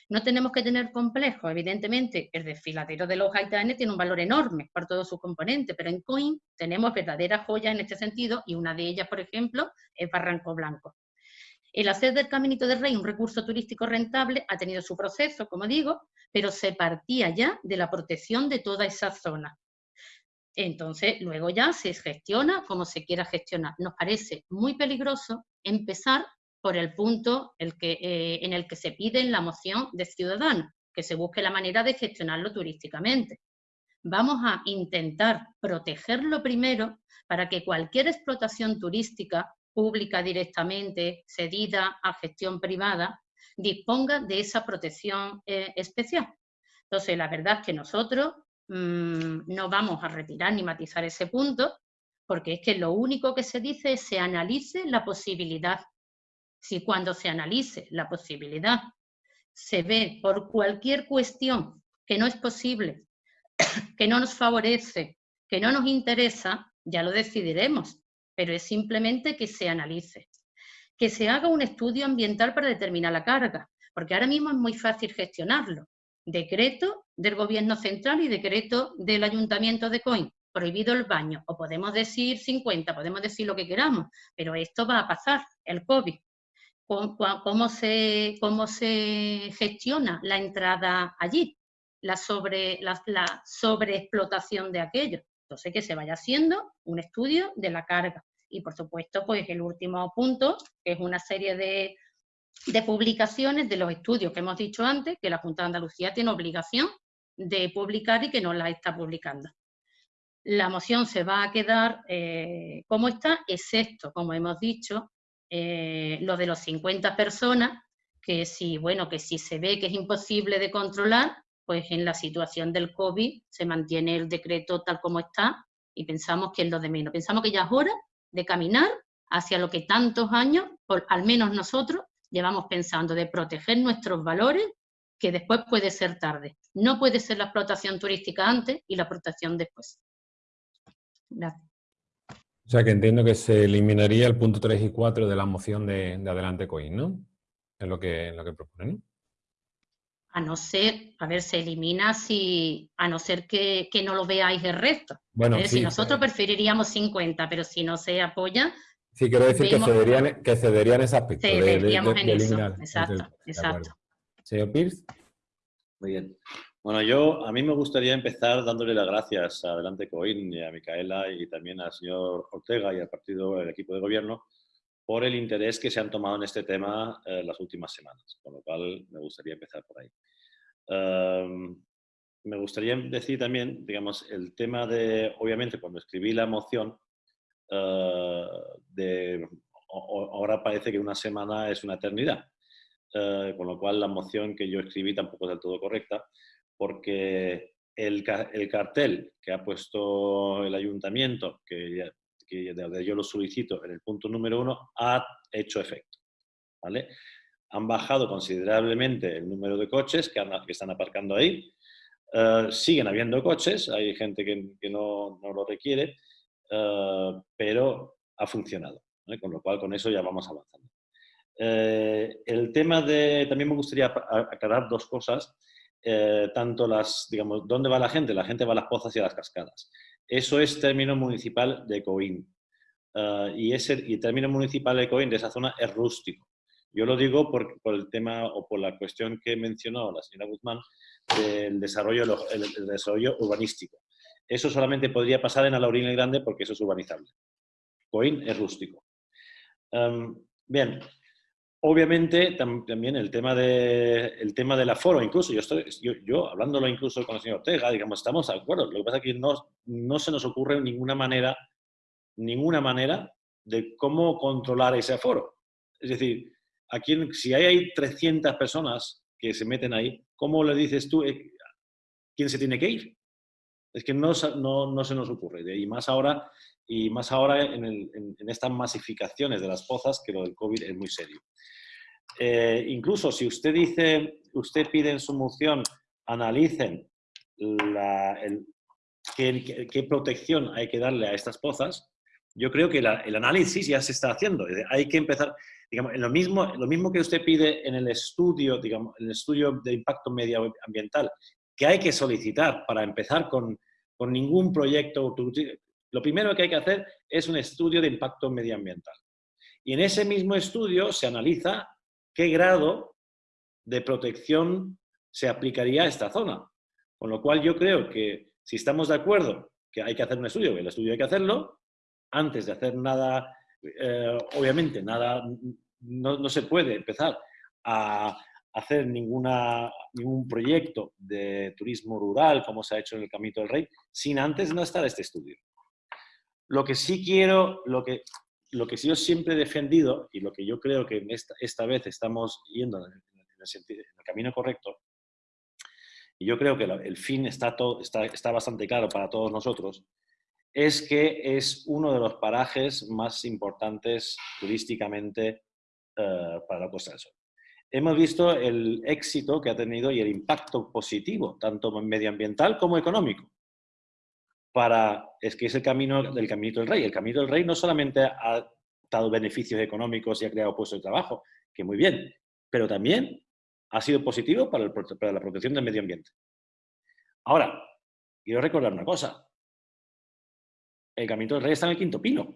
no tenemos que tener complejo. Evidentemente, el desfiladero de los haitanes tiene un valor enorme por todos sus componentes, pero en COIN tenemos verdaderas joyas en este sentido y una de ellas, por ejemplo, es Barranco Blanco. El hacer del Caminito del Rey un recurso turístico rentable ha tenido su proceso, como digo, pero se partía ya de la protección de toda esa zona. Entonces, luego ya se gestiona como se quiera gestionar. Nos parece muy peligroso empezar por el punto eh, en el que se pide la moción de ciudadanos, que se busque la manera de gestionarlo turísticamente. Vamos a intentar protegerlo primero para que cualquier explotación turística pública directamente, cedida a gestión privada, disponga de esa protección eh, especial. Entonces, la verdad es que nosotros mm, no vamos a retirar ni matizar ese punto, porque es que lo único que se dice es se analice la posibilidad. Si cuando se analice la posibilidad se ve por cualquier cuestión que no es posible, <coughs> que no nos favorece, que no nos interesa, ya lo decidiremos pero es simplemente que se analice. que se haga un estudio ambiental para determinar la carga, porque ahora mismo es muy fácil gestionarlo. Decreto del gobierno central y decreto del ayuntamiento de Coin, prohibido el baño, o podemos decir 50, podemos decir lo que queramos, pero esto va a pasar, el COVID. ¿Cómo, se, cómo se gestiona la entrada allí? La, sobre, la, la sobreexplotación de aquello. Entonces, que se vaya haciendo un estudio de la carga. Y, por supuesto, pues el último punto, que es una serie de, de publicaciones de los estudios que hemos dicho antes, que la Junta de Andalucía tiene obligación de publicar y que no la está publicando. La moción se va a quedar eh, como está, excepto, como hemos dicho, eh, lo de los 50 personas, que si, bueno, que si se ve que es imposible de controlar, pues en la situación del COVID se mantiene el decreto tal como está y pensamos que es lo de menos. Pensamos que ya es hora de caminar hacia lo que tantos años, al menos nosotros, llevamos pensando, de proteger nuestros valores, que después puede ser tarde. No puede ser la explotación turística antes y la protección después. Gracias. O sea que entiendo que se eliminaría el punto 3 y 4 de la moción de, Adelante Coin, ¿no? Es lo que, lo que proponen. A no ser, a ver, se elimina si, a no ser que, no lo veáis el resto. Bueno, si nosotros preferiríamos 50, pero si no se apoya... Sí, quiero decir que cederían, que cederían ese aspecto. Cederíamos en eso, exacto, exacto. Señor Pierce. Muy bien. Bueno, yo a mí me gustaría empezar dándole las gracias a Adelante Coin y a Micaela y también al señor Ortega y al partido, el equipo de gobierno, por el interés que se han tomado en este tema eh, las últimas semanas, con lo cual me gustaría empezar por ahí. Em, me gustaría decir también, digamos, el tema de, obviamente, cuando escribí la moción, eh, de, ahora parece que una semana es una eternidad, eh, con lo cual la moción que yo escribí tampoco es del todo correcta, porque el, el, cartel que ha puesto el ayuntamiento, que, que yo lo solicito en el punto número uno, ha hecho efecto. ¿vale? Han bajado considerablemente el número de coches que, están aparcando ahí. Eh, siguen habiendo coches, hay gente que, no, no, lo requiere, eh, pero ha funcionado. Con lo cual, con eso ya vamos avanzando. Eh, el tema de, también me gustaría aclarar dos cosas. Eh, tanto las, digamos, ¿dónde va la gente? La gente va a las pozas y a las cascadas. Eso es término municipal de Coín. Eh, y ese y término municipal de Coín de esa zona es rústico. Yo lo digo por, el tema o por la cuestión que mencionó la señora Guzmán del desarrollo, el, urbanístico. Eso solamente podría pasar en Alaurín el Grande porque eso es urbanizable. Coín es rústico. Bien, Obviamente, también el tema, de, el tema del aforo, incluso yo, estoy, yo, hablándolo incluso con el señor Ortega, digamos, estamos de acuerdo. Lo que pasa es que no, no se nos ocurre ninguna manera, ninguna manera de cómo controlar ese aforo. Es decir, aquí, si hay 300 personas que se meten ahí, ¿cómo le dices tú eh, quién se tiene que ir? Es que no, no, no se nos ocurre. Y más ahora, y más ahora en, en, estas masificaciones de las pozas, que lo del COVID es muy serio. Eh, incluso si usted dice, usted pide en su moción, analicen la, el, qué, protección hay que darle a estas pozas, yo creo que el análisis ya se está haciendo. Hay que empezar, digamos, lo mismo, lo mismo que usted pide en el estudio, digamos, el estudio de impacto medioambiental, que hay que solicitar para empezar con, con ningún proyecto. Lo primero que hay que hacer es un estudio de impacto medioambiental. Y en ese mismo estudio se analiza qué grado de protección se aplicaría a esta zona. Con lo cual yo creo que si estamos de acuerdo que hay que hacer un estudio, que el estudio hay que hacerlo, antes de hacer nada, eh, obviamente nada, no, se puede empezar a hacer ninguna, ningún proyecto de turismo rural como se ha hecho en el Camino del Rey, sin antes no estar este estudio. Lo que sí quiero, lo que que yo siempre he defendido y lo que yo creo que esta, vez estamos yendo en el, camino correcto, y yo creo que el fin está bastante claro para todos nosotros, es que es uno de los parajes más importantes turísticamente eh, para la Costa del Sol. Hemos visto el éxito que ha tenido y el impacto positivo, tanto medioambiental como económico para, es que es el camino del Camino del Rey. El Camino del Rey no solamente ha dado beneficios económicos y ha creado puestos de trabajo, que muy bien, pero también ha sido positivo para, para la protección del medio ambiente. Ahora, quiero recordar una cosa. El Camino del Rey está en el Quinto Pino.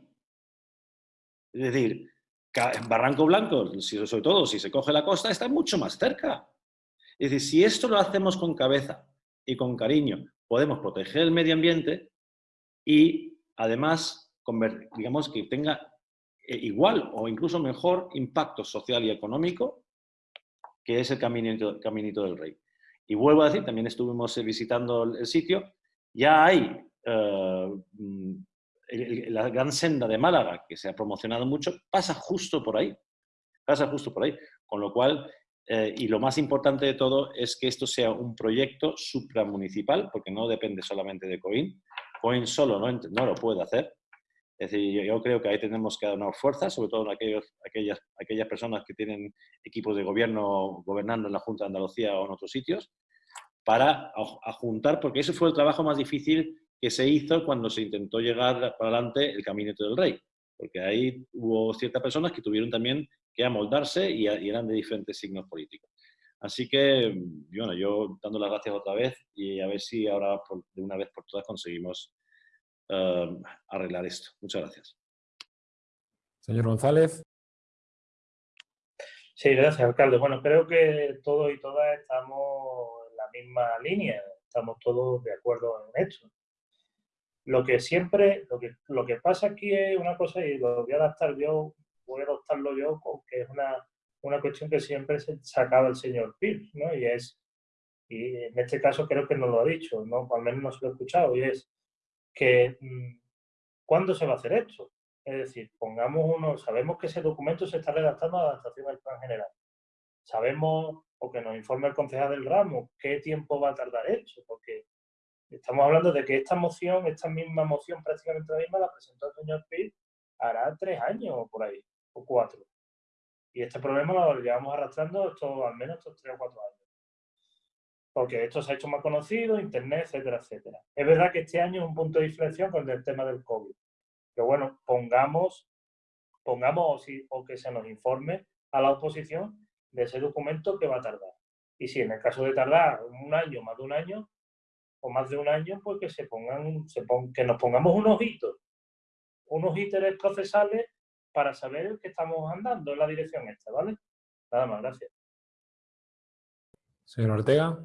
Es decir, Barranco Blanco, sobre todo si se coge la costa, está mucho más cerca. Es decir, si esto lo hacemos con cabeza y con cariño, podemos proteger el medio ambiente y además, digamos, que tenga eh, igual o incluso mejor impacto social y económico que es el Caminito, del Rey. Y vuelvo a decir, también estuvimos eh, visitando el sitio, ya hay eh, la gran senda de Málaga, que se ha promocionado mucho, pasa justo por ahí, pasa justo por ahí, con lo cual, y lo más importante de todo es que esto sea un proyecto supramunicipal, porque no depende solamente de COIN, COIN solo no, no lo puede hacer, es decir, yo creo que ahí tenemos que dar fuerza, sobre todo en aquellos, aquellas, aquellas personas que tienen equipos de gobierno gobernando en la Junta de Andalucía o en otros sitios, para juntar, porque ese fue el trabajo más difícil que se hizo cuando se intentó llegar para adelante el Camino del Rey, porque ahí hubo ciertas personas que tuvieron también que amoldarse y, eran de diferentes signos políticos. Así que, bueno, yo dando las gracias otra vez y a ver si ahora de una vez por todas conseguimos Em, arreglar esto. Muchas gracias. Señor González. Sí, gracias, alcalde. Bueno, creo que todos y todas estamos en la misma línea, estamos todos de acuerdo en esto. Lo que siempre, lo que, lo que pasa aquí es una cosa, y lo voy a adaptar yo, voy a adoptarlo yo, porque es una, una cuestión que siempre se sacaba el señor Pierce, ¿no? Y es, y en este caso creo que no lo ha dicho, ¿no? al menos no se lo he escuchado, y es, que mm, ¿cuándo se va a hacer esto? Es decir, pongamos uno, sabemos que ese documento se está redactando a la adaptación del plan general. Sabemos, o que nos informe el concejal del ramo, qué tiempo va a tardar esto, porque estamos hablando de que esta moción, esta misma moción, prácticamente la misma, la presentó el señor Pitt hará tres años o por ahí, o cuatro. Y este problema lo llevamos arrastrando esto, al menos estos tres o cuatro años porque esto se ha hecho más conocido, Internet, etcétera, etcétera. Es verdad que este año es un punto de inflexión con el tema del COVID. Pero bueno, pongamos, pongamos o, que se nos informe a la oposición de ese documento que va a tardar. Y si en el caso de tardar un año, más de un año, o más de un año, pues que se pongan, se que nos pongamos unos hitos, unos íteres procesales para saber que estamos andando en la dirección esta, ¿vale? Nada más, gracias. Señor Ortega.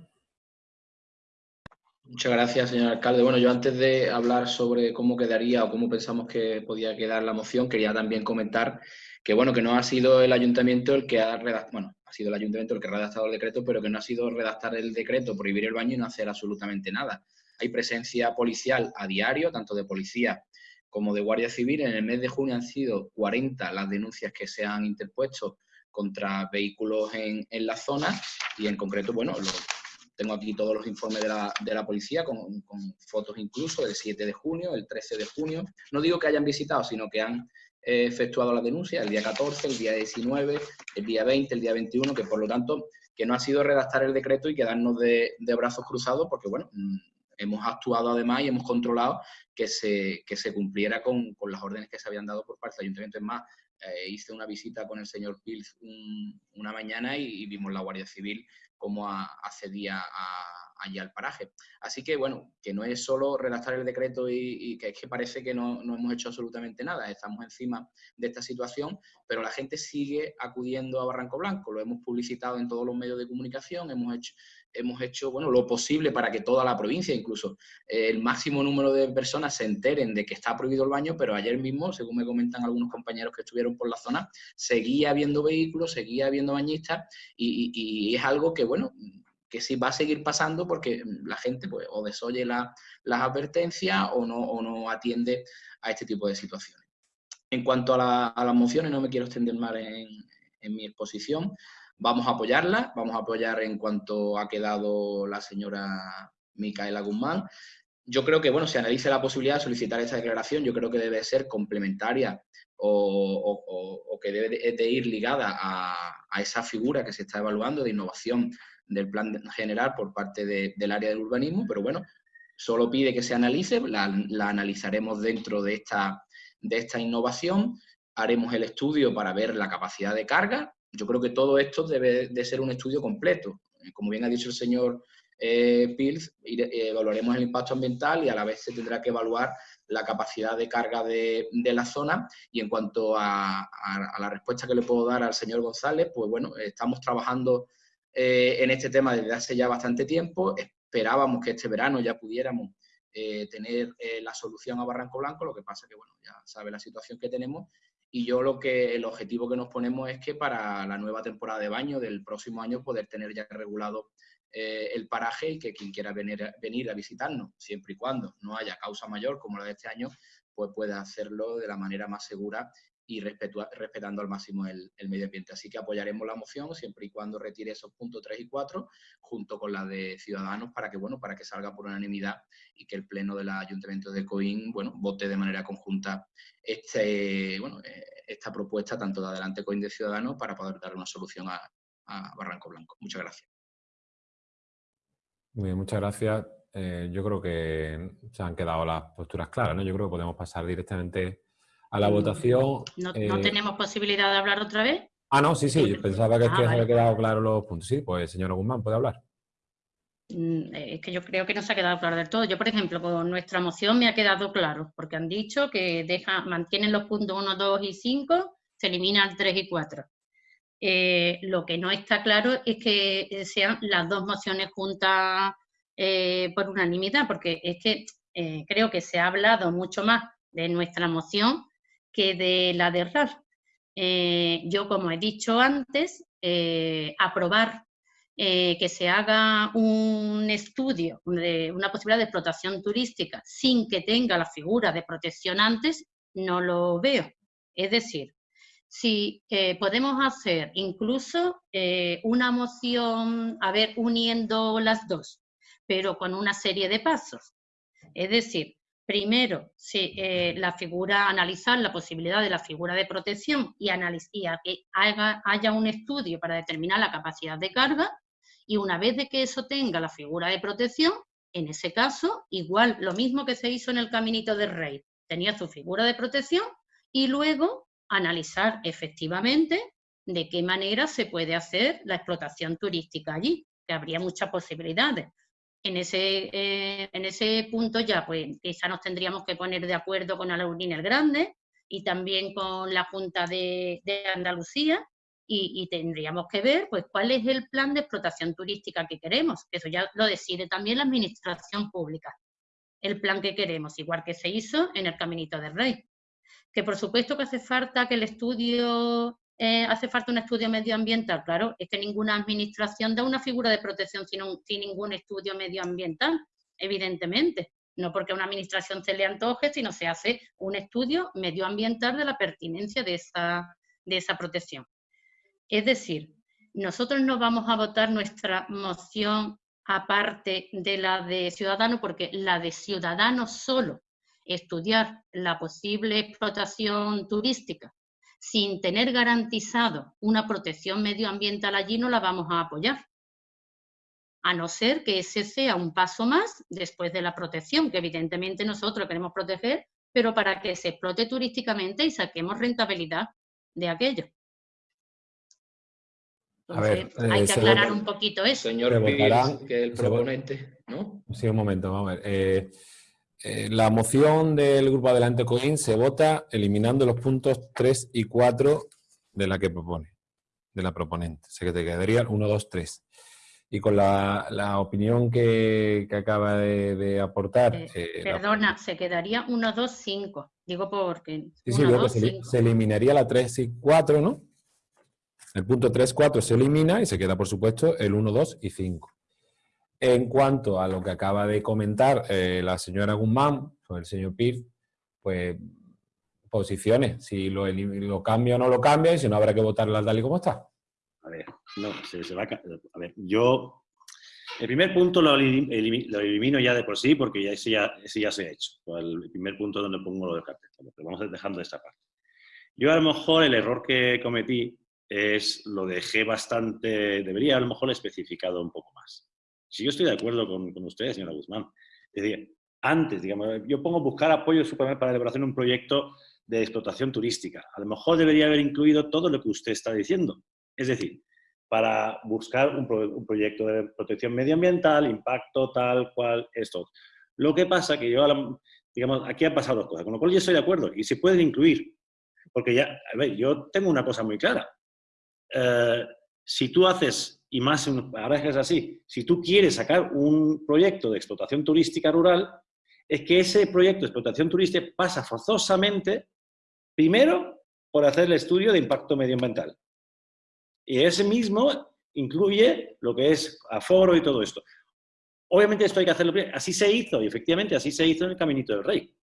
Muchas gracias, señor alcalde. Bueno, yo antes de hablar sobre cómo quedaría o cómo pensamos que podía quedar la moción, quería también comentar que, bueno, que no ha sido el ayuntamiento el que ha redactado, bueno, ha sido el ayuntamiento el que ha redactado el decreto, pero que no ha sido redactar el decreto, prohibir el baño y no hacer absolutamente nada. Hay presencia policial a diario, tanto de policía como de Guardia Civil. En el mes de junio han sido 40 las denuncias que se han interpuesto contra vehículos en, la zona y en concreto, bueno, los tengo aquí todos los informes de la, de la policía, con, fotos incluso del 7 de junio, el 13 de junio. No digo que hayan visitado, sino que han efectuado la denuncia el día 14, el día 19, el día 20, el día 21, que por lo tanto que no ha sido redactar el decreto y quedarnos de, de brazos cruzados, porque bueno, mm, hemos actuado además y hemos controlado que se, que se cumpliera con, con, las órdenes que se habían dado por parte del ayuntamiento. Es más, eh, hice una visita con el señor Pils una mañana y, y, vimos la Guardia Civil cómo accedía a, allí al paraje. Así que, bueno, que no es solo redactar el decreto y, que es que parece que no, no, hemos hecho absolutamente nada, estamos encima de esta situación, pero la gente sigue acudiendo a Barranco Blanco, lo hemos publicitado en todos los medios de comunicación, hemos hecho, hemos hecho bueno, lo posible para que toda la provincia, incluso eh, el máximo número de personas se enteren de que está prohibido el baño, pero ayer mismo, según me comentan algunos compañeros que estuvieron por la zona, seguía habiendo vehículos, seguía habiendo bañistas y, es algo que, bueno, que sí va a seguir pasando porque la gente pues, o desoye las advertencias o no, o no atiende a este tipo de situaciones. En cuanto a, las mociones, no me quiero extender más en, en mi exposición. Vamos a apoyarla, vamos a apoyar en cuanto ha quedado la señora Micaela Guzmán. Yo creo que, bueno, se analice la posibilidad de solicitar esa declaración, yo creo que debe ser complementaria o, que debe de, ir ligada a, esa figura que se está evaluando de innovación del plan general por parte del área del urbanismo, pero bueno, solo pide que se analice, la, analizaremos dentro de esta, de esta innovación haremos el estudio para ver la capacidad de carga. Yo creo que todo esto debe de ser un estudio completo. Como bien ha dicho el señor eh, Pilz, evaluaremos el impacto ambiental y a la vez se tendrá que evaluar la capacidad de carga de, la zona. Y en cuanto a, la respuesta que le puedo dar al señor González, pues bueno, estamos trabajando eh, en este tema desde hace ya bastante tiempo. Esperábamos que este verano ya pudiéramos eh, tener eh, la solución a Barranco Blanco, lo que pasa que, bueno, ya sabe la situación que tenemos. Y yo lo que, el objetivo que nos ponemos es que para la nueva temporada de baño del próximo año poder tener ya regulado el paraje y que quien quiera venir, venir a visitarnos, siempre y cuando no haya causa mayor como la de este año, pues pueda hacerlo de la manera más segura y respetando al máximo el, medio ambiente. Así que apoyaremos la moción siempre y cuando retire esos puntos 3 y 4 junto con la de Ciudadanos para que, bueno, para que salga por unanimidad y que el Pleno del Ayuntamiento de Coín bueno, vote de manera conjunta este, bueno, esta propuesta tanto de Adelante Coín de Ciudadanos para poder dar una solución a, Barranco Blanco. Muchas gracias. Muchas gracias. Eh, yo creo que se han quedado las posturas claras, ¿no? Yo creo que podemos pasar directamente a la mm, votación. ¿No, eh, tenemos posibilidad de hablar otra vez? Ah, no, sí, sí. Yo pensaba que, es que ah, se había quedado claro los puntos. Sí, pues señor Guzmán, puede hablar. Mm, es que yo creo que no se ha quedado claro del todo. Yo, por ejemplo, con nuestra moción me ha quedado claro, porque han dicho que deja, mantienen los puntos 1, 2 y 5, se eliminan 3 y 4. Eh, lo que no está claro es que sean las dos mociones juntas eh, por unanimidad, porque es que eh, creo que se ha hablado mucho más de nuestra moción que de la de RAR. yo, como he dicho antes, aprobar que se haga un estudio de una posibilidad de explotación turística sin que tenga la figura de protección antes, no lo veo. Es decir, si eh, podemos hacer incluso eh, una moción, a ver, uniendo las dos, pero con una serie de pasos. Es decir, primero, eh, la figura, analizar la posibilidad de la figura de protección y, y que haya un estudio para determinar la capacidad de carga, y una vez de que eso tenga la figura de protección, en ese caso, igual, lo mismo que se hizo en el Caminito del Rey, tenía su figura de protección y luego analizar efectivamente de qué manera se puede hacer la explotación turística allí, que habría muchas posibilidades. En ese, eh, en ese punto ya, pues quizá nos tendríamos que poner de acuerdo con Alaurín el Grande y también con la Junta de, Andalucía y, y, tendríamos que ver pues cuál es el plan de explotación turística que queremos. Eso ya lo decide también la Administración Pública, el plan que queremos, igual que se hizo en el Caminito del Rey que por supuesto que hace falta que el estudio, eh, hace falta un estudio medioambiental, claro, es que ninguna administración da una figura de protección sin, ningún estudio medioambiental, evidentemente. No porque a una administración se le antoje, sino se hace un estudio medioambiental de la pertinencia de esa, de esa protección. Es decir, nosotros no vamos a votar nuestra moción aparte de la de Ciudadanos, porque la de Ciudadanos solo estudiar la posible explotación turística sin tener garantizado una protección medioambiental allí, no la vamos a apoyar. A no ser que ese sea un paso más después de la protección, que evidentemente nosotros queremos proteger, pero para que se explote turísticamente y saquemos rentabilidad de aquello. hay eh, que aclarar un poquito eso. Señor que el proponente, ¿no? Sí, un momento, vamos a ver. Eh, eh, la moción del Grupo Adelante Coin se vota eliminando los puntos 3 y 4 de la que propone, de la proponente. O sea que te quedaría 1, 2, 3. Y con la, opinión que, acaba de, aportar... Eh, eh, perdona, se quedaría 1, 2, 5. Digo porque... Sí, sí, digo que se, se, eliminaría la 3 y 4, ¿no? El punto 3, 4 se elimina y se queda, por supuesto, el 1, 2 y 5. En cuanto a lo que acaba de comentar eh, la señora Guzmán, o el señor Piz, pues posiciones, si lo, lo, cambia o no lo cambia, y si no habrá que votarla tal y como está. A ver, no, se, va a, a, ver, yo el primer punto lo, elimino ya de por sí porque ya ese ya, se ha hecho. El primer punto donde pongo lo del cartel, pero vamos dejando esta parte. Yo a lo mejor el error que cometí es lo dejé bastante, debería a lo mejor especificado un poco más. Si yo estoy de acuerdo con, con usted, señora Guzmán. Es decir, antes, digamos, yo pongo buscar apoyo para la elaboración de un proyecto de explotación turística. A lo mejor debería haber incluido todo lo que usted está diciendo. Es decir, para buscar un, proyecto de protección medioambiental, impacto, tal cual, esto. Lo que pasa que yo, digamos, aquí han pasado dos cosas, con lo cual yo estoy de acuerdo y se pueden incluir. Porque ya, a ver, yo tengo una cosa muy clara. Eh, si tú haces, y más ahora es así, si tú quieres sacar un proyecto de explotación turística rural, es que ese proyecto de explotación turística pasa forzosamente, primero, por hacer el estudio de impacto medioambiental. Y ese mismo incluye lo que es aforo y todo esto. Obviamente esto hay que hacerlo bien. Así se hizo, y efectivamente así se hizo en el Caminito del Rey.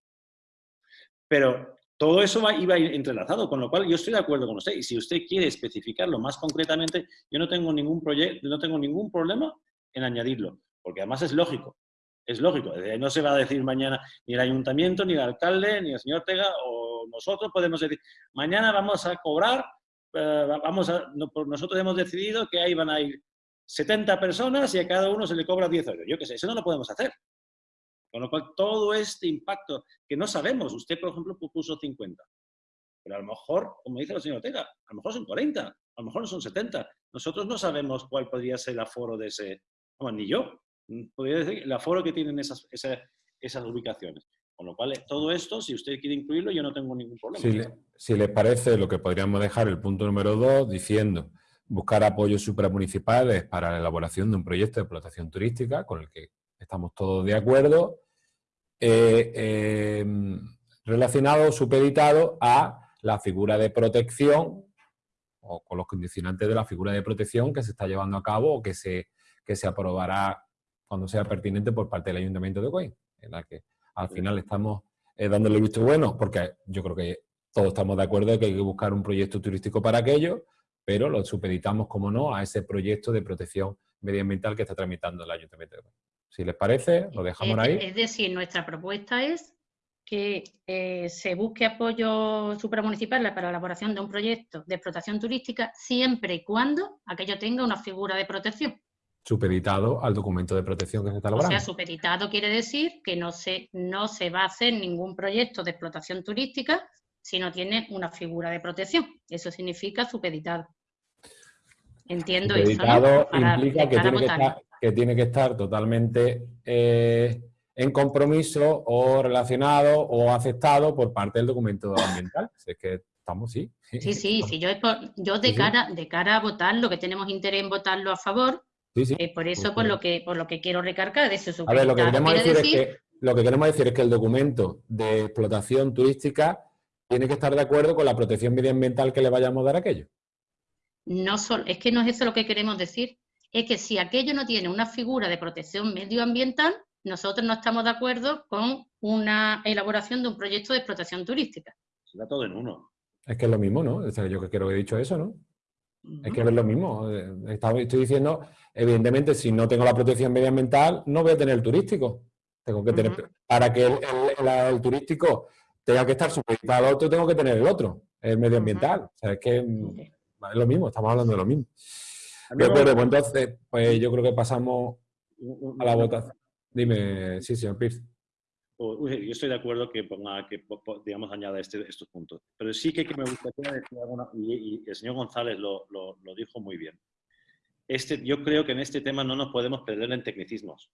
Pero todo eso va, iba entrelazado, con lo cual yo estoy de acuerdo con usted. Y si usted quiere especificarlo más concretamente, yo no tengo ningún, proyecto, no tengo ningún problema en añadirlo, porque además es lógico. Es lógico. No se va a decir mañana ni el ayuntamiento, ni el alcalde, ni el señor Tega, o nosotros podemos decir, mañana vamos a cobrar, eh, vamos a, nosotros hemos decidido que ahí van a ir 70 personas y a cada uno se le cobra 10 euros. Yo qué sé, eso no lo podemos hacer. Con lo cual, todo este impacto que no sabemos, usted, por ejemplo, puso 50, pero a lo mejor, como dice la señora Ortega, a lo mejor son 40, a lo mejor son 70. Nosotros no sabemos cuál podría ser el aforo de ese, bueno, ni yo, podría decir el aforo que tienen esas, esas, ubicaciones. Con lo cual, todo esto, si usted quiere incluirlo, yo no tengo ningún problema. Si, le, si les parece, lo que podríamos dejar el punto número dos diciendo buscar apoyos supramunicipales para la elaboración de un proyecto de explotación turística con el que estamos todos de acuerdo eh, em, relacionado o supeditado a la figura de protección o con los condicionantes de la figura de protección que se está llevando a cabo o que se, que se aprobará cuando sea pertinente por parte del Ayuntamiento de Coín, en la que al final estamos eh, dándole visto bueno, porque yo creo que todos estamos de acuerdo de que hay que buscar un proyecto turístico para aquello, pero lo supeditamos, como no, a ese proyecto de protección medioambiental que está tramitando el Ayuntamiento de Coín. Si les parece, lo dejamos ahí. Es decir, nuestra propuesta es que eh, se busque apoyo supramunicipal para la elaboración de un proyecto de explotación turística siempre y cuando aquello tenga una figura de protección. Supeditado al documento de protección que se está elaborando. O sea, supeditado quiere decir que no se, no se va a hacer ningún proyecto de explotación turística si no tiene una figura de protección. Eso significa supeditado. Entiendo eso, implica que tiene que, estar, que tiene que estar totalmente eh, en compromiso o relacionado o aceptado por parte del documento ambiental. es que estamos, sí. Sí, sí, <laughs> sí. Yo, yo de, cara, de cara a votar, lo que tenemos interés en votarlo a favor, eh, por eso por lo que por lo que quiero recargar de eso. A ver, lo que queremos decir, es que lo que queremos decir es que el documento de explotación turística tiene que estar de acuerdo con la protección medioambiental que le vayamos a dar a aquello. No solo, es que no es eso lo que queremos decir es que si aquello no tiene una figura de protección medioambiental, nosotros no estamos de acuerdo con una elaboración de un proyecto de explotación turística. Será todo en uno. Es que es lo mismo, ¿no? O sea, yo que creo que he dicho eso, ¿no? Es que es lo mismo. Estoy diciendo, evidentemente, si no tengo la protección medioambiental, no voy a tener el turístico. Tengo que tener, para que el, turístico tenga que estar supeditado al otro, tengo que tener el otro, el medioambiental. O sea, es que es lo mismo, estamos hablando de lo mismo. De acuerdo, pues entonces, pues yo creo que pasamos a la votación. Dime, sí, señor Pierce. Yo estoy de acuerdo que ponga, que digamos, añada este, estos puntos. Pero sí que, me gustaría decir alguna, y, el señor González lo, lo, dijo muy bien. Este, yo creo que en este tema no nos podemos perder en tecnicismos,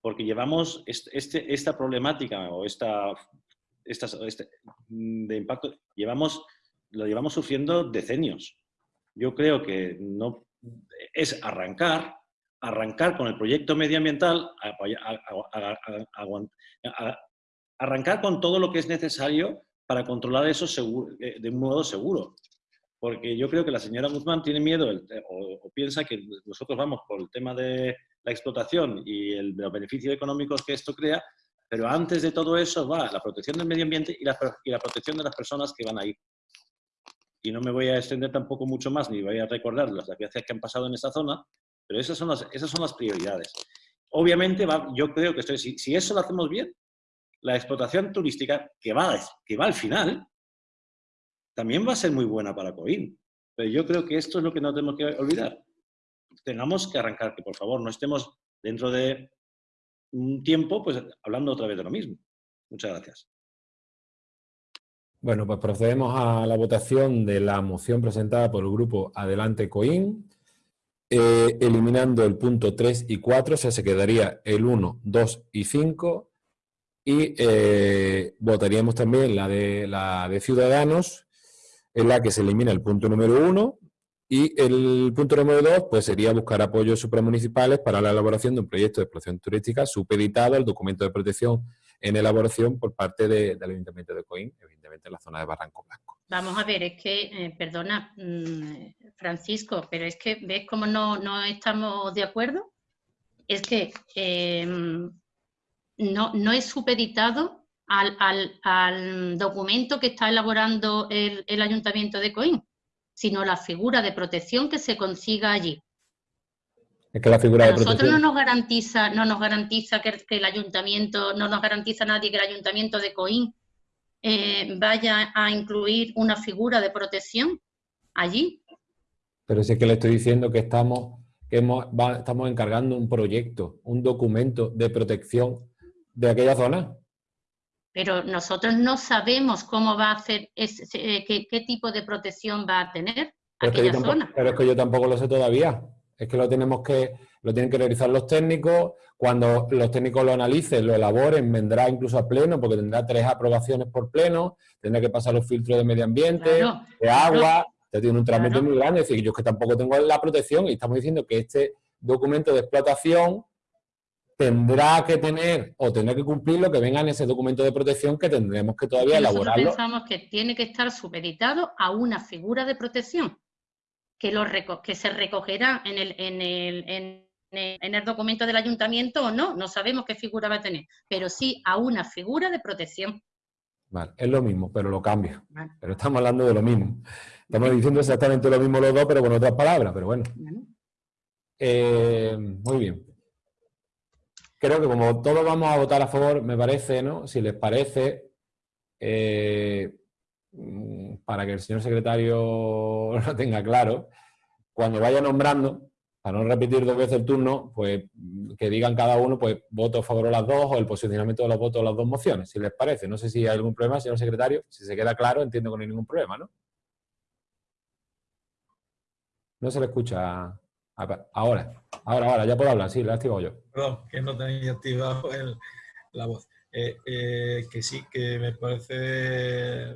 porque llevamos este, esta problemática o esta, esta, este, de impacto, llevamos, lo llevamos sufriendo decenios. Yo creo que no es arrancar, arrancar con el proyecto medioambiental, arrancar con todo lo que es necesario para controlar eso eh, de un modo seguro. Porque yo creo que la señora Guzmán tiene miedo o, piensa que nosotros vamos por el tema de la explotación y los beneficios económicos que esto crea, pero antes de todo eso va la protección del medio ambiente y la, y la protección de las personas que van a ir y no me voy a extender tampoco mucho más, ni voy a recordar las desgracias que han pasado en esta zona, pero esas son las, esas son las prioridades. Obviamente, yo creo que estoy, si, eso lo hacemos bien, la explotación turística, que va, que va al final, también va a ser muy buena para Coín. Pero yo creo que esto es lo que no tenemos que olvidar. Tengamos que arrancar, que por favor no estemos dentro de un tiempo pues hablando otra vez de lo mismo. Muchas gracias. Bueno, pues procedemos a la votación de la moción presentada por el grupo Adelante Coín, eh, eliminando el punto 3 y 4, o sea, se quedaría el 1, 2 y 5, y eh, votaríamos también la de, la de Ciudadanos, en la que se elimina el punto número 1, y el punto número 2 pues, sería buscar apoyos supramunicipales para la elaboración de un proyecto de explotación turística supeditado al documento de protección en elaboración por parte del Ayuntamiento de Coín, evidentemente en la zona de Barranco Blanco. Vamos a ver, es que, eh, perdona, mm, Francisco, pero es que, ¿ves cómo no, no estamos de acuerdo? Es que em, no, no es supeditado al, al, documento que está elaborando el, el Ayuntamiento de Coín, sino la figura de protección que se consiga allí. Es que la figura a de nosotros no nos garantiza, no nos garantiza que, el ayuntamiento, no nos garantiza nadie que el ayuntamiento de Coín eh, vaya a incluir una figura de protección allí. Pero sí que le estoy diciendo que estamos, que estamos encargando un proyecto, un documento de protección de aquella zona. Pero nosotros no sabemos cómo va a hacer, eh, qué, tipo de protección va a tener aquella zona. Pero es que yo tampoco lo sé todavía. Es que lo tenemos que, lo tienen que realizar los técnicos, cuando los técnicos lo analicen, lo elaboren, vendrá incluso a pleno, porque tendrá tres aprobaciones por pleno, tendrá que pasar los filtros de medio ambiente, de agua, ya tiene un trámite muy grande, es decir, yo es que tampoco tengo la protección y estamos diciendo que este documento de explotación tendrá que tener o tendrá que cumplir lo que venga en ese documento de protección que tendremos que todavía elaborar. Nosotros pensamos que tiene que estar supeditado a una figura de protección que, lo que se recogerá en el, en, el, en, el, documento del ayuntamiento o no, no sabemos qué figura va a tener, pero sí a una figura de protección. Vale, es lo mismo, pero lo cambia. Pero estamos hablando de lo mismo. Estamos diciendo exactamente lo mismo los dos, pero con otras palabras, pero bueno. Eh, muy bien. Creo que como todos vamos a votar a favor, me parece, ¿no? Si les parece, eh, para que el señor secretario <laughs> lo tenga claro, cuando vaya nombrando, para no repetir dos veces el turno, pues que digan cada uno, pues voto a favor de las dos o el posicionamiento de los votos de las dos mociones, si les parece. No sé si hay algún problema, señor secretario. Si se queda claro, entiendo que no hay ningún problema, ¿no? No se le escucha. Ahora, ahora, ahora, ya puedo hablar, sí, le he activado yo. Perdón, que no tenía activado la voz. Eh, eh, que sí, que me parece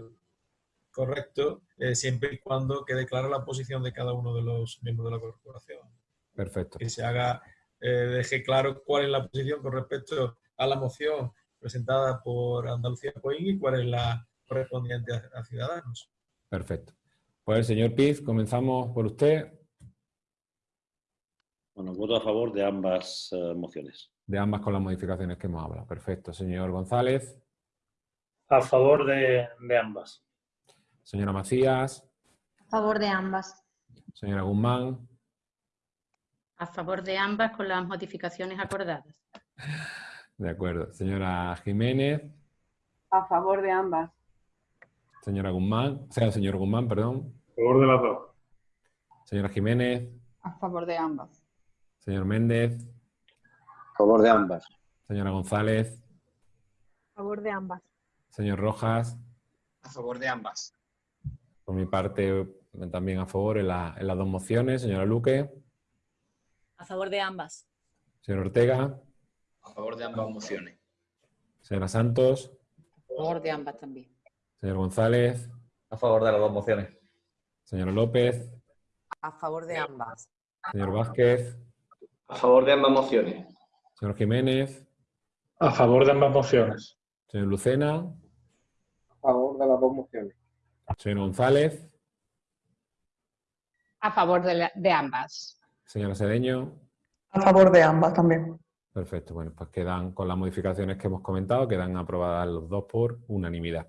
correcto, eh, siempre y cuando quede clara la posición de cada uno de los miembros de la corporación. Perfecto. Que se haga, eh, deje claro cuál es la posición con respecto a la moción presentada por Andalucía Coín y cuál es la correspondiente a, Ciudadanos. Perfecto. Pues señor Piz, comenzamos por usted. Bueno, voto a favor de ambas eh, mociones. De ambas con las modificaciones que hemos hablado. Perfecto. Señor González. A favor de ambas. Señora Macías. A favor de ambas. Señora Guzmán. A favor de ambas con las modificaciones acordadas. De acuerdo. Señora Jiménez. A favor de ambas. Señora Guzmán, o sea, señor Guzmán, perdón. A favor de las dos. Señora Jiménez. A favor de ambas. Señor Méndez. A favor de ambas. Señora González. A favor de ambas. Señor Rojas. A favor de ambas. Por mi parte, también a favor en, las dos mociones. Señora Luque. A favor de ambas. Señor Ortega. A favor de ambas mociones. Señora Santos. A favor de ambas también. Señor González. A favor de las dos mociones. Señor López. A favor de ambas. Señor Vázquez. A favor de ambas mociones. Señor Jiménez. A favor de ambas mociones. Señor Lucena. A favor de las dos mociones. Señor González. A favor de, ambas. Señora Sedeño. A favor de ambas también. Perfecto, bueno, pues quedan con las modificaciones que hemos comentado, quedan aprobadas los dos por unanimidad.